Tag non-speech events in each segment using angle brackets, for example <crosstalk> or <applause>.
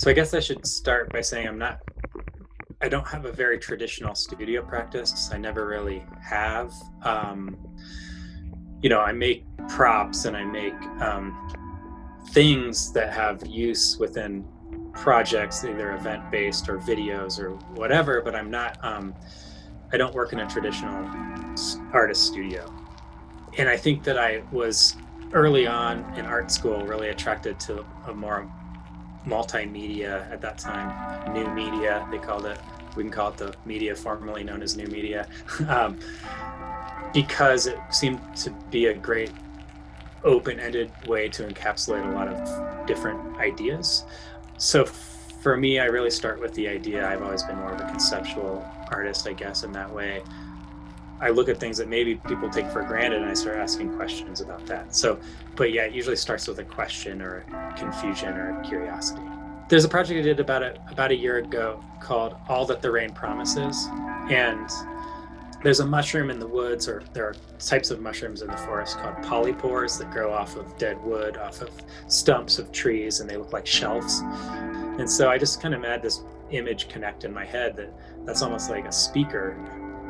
So I guess I should start by saying I'm not, I don't have a very traditional studio practice. I never really have. Um, you know, I make props and I make um, things that have use within projects, either event based or videos or whatever, but I'm not, um, I don't work in a traditional artist studio. And I think that I was early on in art school really attracted to a more multimedia at that time, new media, they called it. We can call it the media formerly known as new media, <laughs> um, because it seemed to be a great open-ended way to encapsulate a lot of different ideas. So for me, I really start with the idea. I've always been more of a conceptual artist, I guess, in that way. I look at things that maybe people take for granted and I start asking questions about that. So, but yeah, it usually starts with a question or a confusion or a curiosity. There's a project I did about a, about a year ago called All That the Rain Promises. And there's a mushroom in the woods or there are types of mushrooms in the forest called polypores that grow off of dead wood, off of stumps of trees, and they look like shelves. And so I just kind of had this image connect in my head that that's almost like a speaker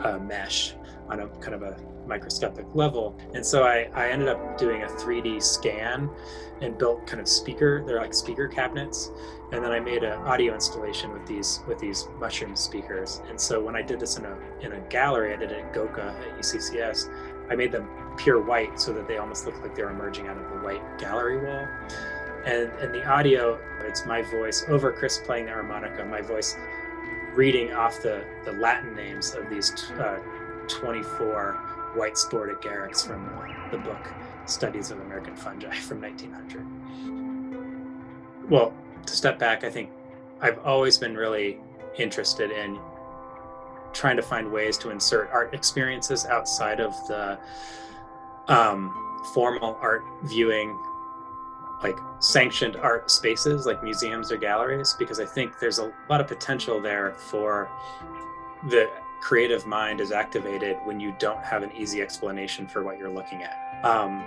uh, mesh on a kind of a microscopic level. And so I, I ended up doing a 3D scan and built kind of speaker, they're like speaker cabinets. And then I made an audio installation with these with these mushroom speakers. And so when I did this in a in a gallery, I did it at GOCA at UCCS, I made them pure white so that they almost look like they're emerging out of the white gallery wall. And, and the audio, it's my voice over Chris playing the harmonica, my voice reading off the, the Latin names of these uh, 24 white spored agarics from the book Studies of American Fungi from 1900. Well, to step back, I think I've always been really interested in trying to find ways to insert art experiences outside of the um, formal art viewing like sanctioned art spaces like museums or galleries because I think there's a lot of potential there for the creative mind is activated when you don't have an easy explanation for what you're looking at. Um,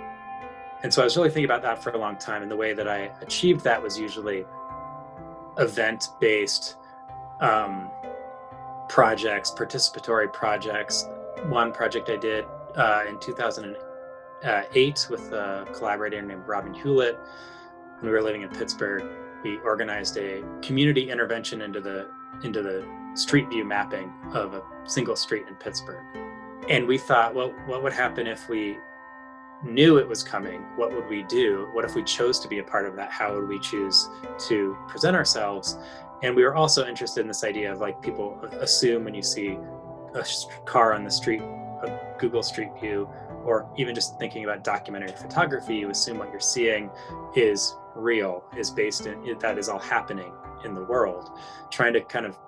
and so I was really thinking about that for a long time. And the way that I achieved that was usually event based um, projects, participatory projects. One project I did uh, in 2008 with a collaborator named Robin Hewlett. When we were living in Pittsburgh, we organized a community intervention into the into the street view mapping of a single street in Pittsburgh. And we thought, well, what would happen if we knew it was coming? What would we do? What if we chose to be a part of that? How would we choose to present ourselves? And we were also interested in this idea of like people assume when you see a car on the street, a Google Street View, or even just thinking about documentary photography, you assume what you're seeing is real, is based in, that is all happening in the world. Trying to kind of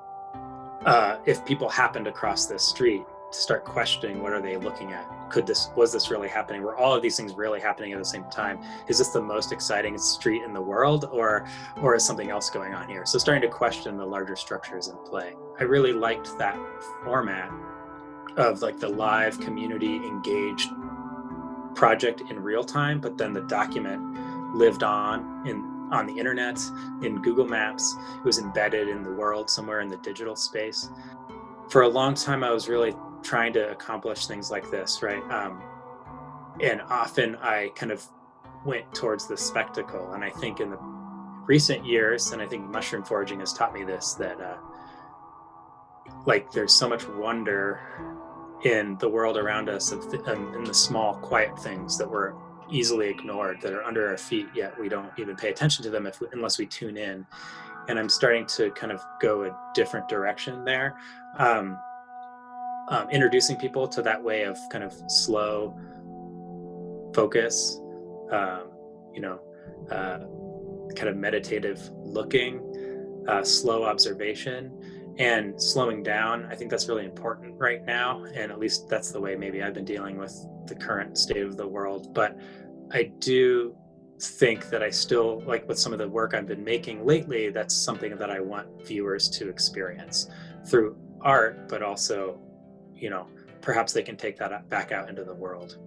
uh, if people happened across this street to start questioning what are they looking at? Could this was this really happening? Were all of these things really happening at the same time? Is this the most exciting street in the world or or is something else going on here? So starting to question the larger structures in play. I really liked that format of like the live community engaged project in real time but then the document lived on in on the internet, in Google Maps. It was embedded in the world somewhere in the digital space. For a long time, I was really trying to accomplish things like this, right? Um, and often I kind of went towards the spectacle. And I think in the recent years, and I think mushroom foraging has taught me this, that uh, like there's so much wonder in the world around us of th in the small quiet things that we're easily ignored that are under our feet yet we don't even pay attention to them if we, unless we tune in. And i'm starting to kind of go a different direction there. Um, um, introducing people to that way of kind of slow focus um, you know uh, kind of meditative looking uh, slow observation and slowing down. I think that's really important right now and at least that's the way maybe i've been dealing with the current state of the world but i do think that i still like with some of the work i've been making lately that's something that i want viewers to experience through art but also you know perhaps they can take that back out into the world.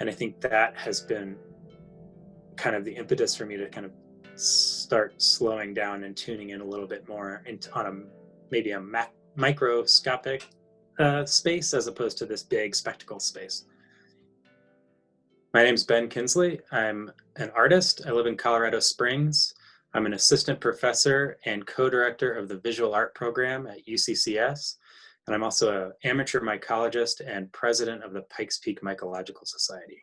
And i think that has been kind of the impetus for me to kind of start slowing down and tuning in a little bit more into, on a maybe a microscopic uh, space as opposed to this big spectacle space. My name is Ben Kinsley. I'm an artist. I live in Colorado Springs. I'm an assistant professor and co-director of the visual art program at UCCS. And I'm also an amateur mycologist and president of the Pikes Peak Mycological Society.